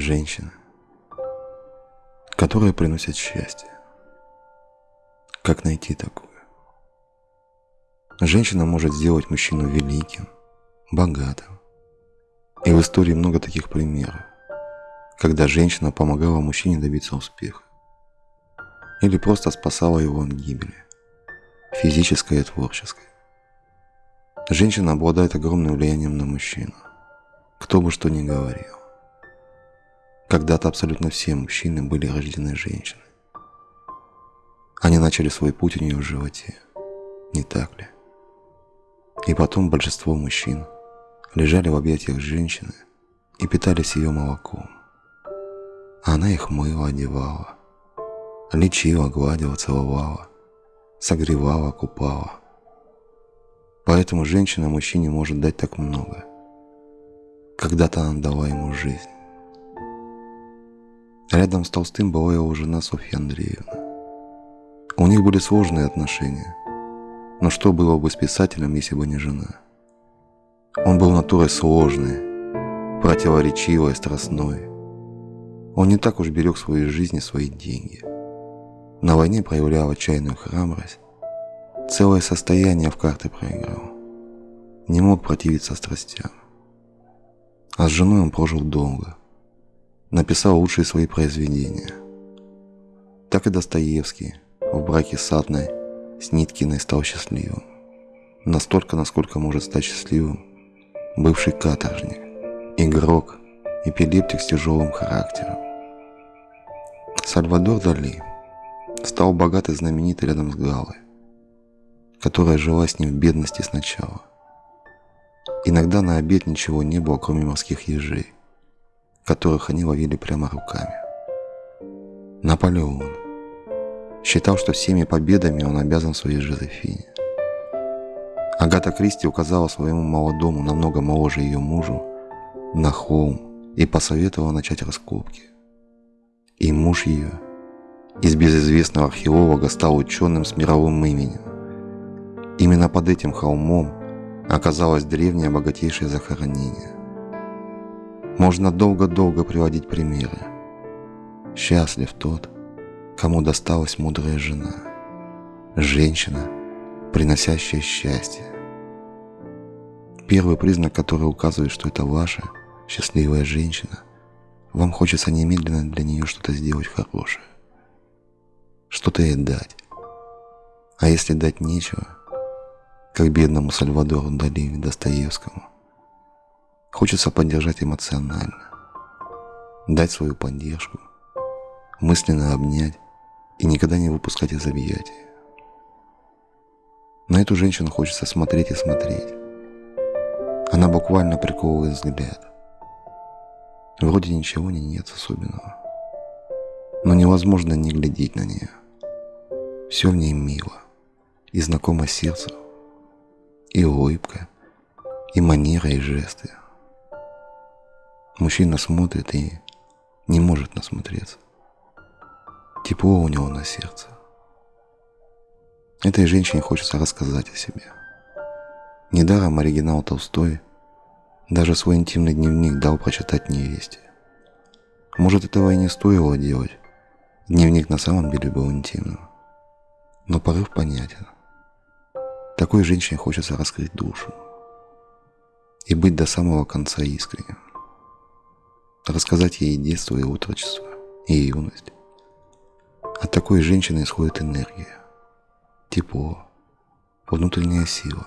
Женщины, которые приносят счастье. Как найти такую? Женщина может сделать мужчину великим, богатым. И в истории много таких примеров, когда женщина помогала мужчине добиться успеха. Или просто спасала его от гибели, физической и творческой. Женщина обладает огромным влиянием на мужчину, кто бы что ни говорил. Когда-то абсолютно все мужчины были рождены женщиной. Они начали свой путь у нее в животе, не так ли? И потом большинство мужчин лежали в объятиях женщины и питались ее молоком. Она их мыла, одевала, лечила, гладила, целовала, согревала, купала. Поэтому женщина мужчине может дать так много. Когда-то она дала ему жизнь. Рядом с Толстым была его жена Софья Андреевна. У них были сложные отношения. Но что было бы с писателем, если бы не жена? Он был натурой сложной, противоречивой, страстной. Он не так уж берег свою жизнь и свои деньги. На войне проявлял отчаянную храбрость. Целое состояние в карты проиграл. Не мог противиться страстям. А с женой он прожил долго – написал лучшие свои произведения. Так и Достоевский в браке с Адной с Ниткиной стал счастливым. Настолько, насколько может стать счастливым бывший каторжник, игрок, эпилептик с тяжелым характером. Сальвадор Дали стал богат и знаменит рядом с Галой, которая жила с ним в бедности сначала. Иногда на обед ничего не было, кроме морских ежей которых они ловили прямо руками. Наполеон считал, что всеми победами он обязан своей Жозефине. Агата Кристи указала своему молодому, намного моложе ее мужу, на холм и посоветовала начать раскопки. И муж ее из безызвестного археолога стал ученым с мировым именем. Именно под этим холмом оказалось древнее богатейшее захоронение – можно долго-долго приводить примеры. Счастлив тот, кому досталась мудрая жена, женщина, приносящая счастье. Первый признак, который указывает, что это ваша счастливая женщина, вам хочется немедленно для нее что-то сделать хорошее, что-то ей дать. А если дать нечего, как бедному Сальвадору Дали Достоевскому, Хочется поддержать эмоционально, дать свою поддержку, мысленно обнять и никогда не выпускать из объятий. На эту женщину хочется смотреть и смотреть. Она буквально приковывает взгляд. Вроде ничего не нет особенного. Но невозможно не глядеть на нее. Все в ней мило и знакомо сердцу. И улыбка, и манера, и жесты – Мужчина смотрит и не может насмотреться. Тепло у него на сердце. Этой женщине хочется рассказать о себе. Недаром оригинал Толстой даже свой интимный дневник дал прочитать невесте. Может, этого и не стоило делать. Дневник на самом деле был интимным. Но порыв понятен. Такой женщине хочется раскрыть душу и быть до самого конца искренним рассказать ей детство и отрочество, и юность. От такой женщины исходит энергия, тепло, внутренняя сила,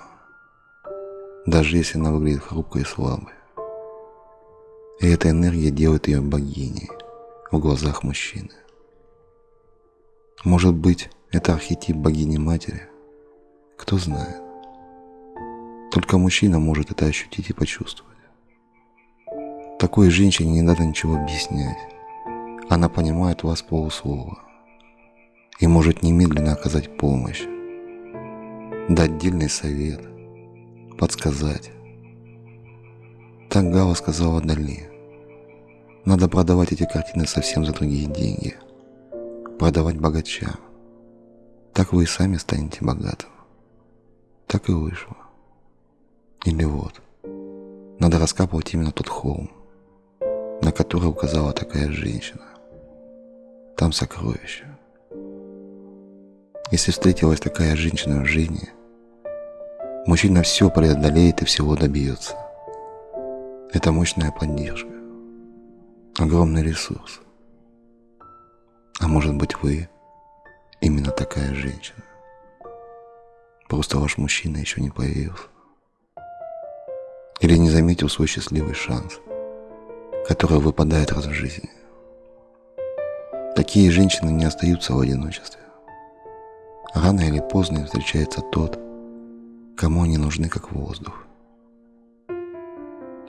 даже если она выглядит хрупкой и слабой. И эта энергия делает ее богиней в глазах мужчины. Может быть, это архетип богини-матери? Кто знает. Только мужчина может это ощутить и почувствовать. Такой женщине не надо ничего объяснять. Она понимает вас полуслова и может немедленно оказать помощь, дать дельный совет, подсказать. Так Гала сказала Дали. Надо продавать эти картины совсем за другие деньги. Продавать богачам. Так вы и сами станете богатым. Так и вышло. Или вот. Надо раскапывать именно тот холм, который указала такая женщина. Там сокровище. Если встретилась такая женщина в жизни, мужчина все преодолеет и всего добьется. Это мощная поддержка, огромный ресурс. А может быть вы именно такая женщина. Просто ваш мужчина еще не появился. Или не заметил свой счастливый шанс, который выпадает раз в жизни. Такие женщины не остаются в одиночестве. Рано или поздно им встречается тот, кому они нужны как воздух.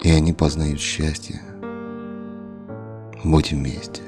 И они познают счастье. Будь вместе.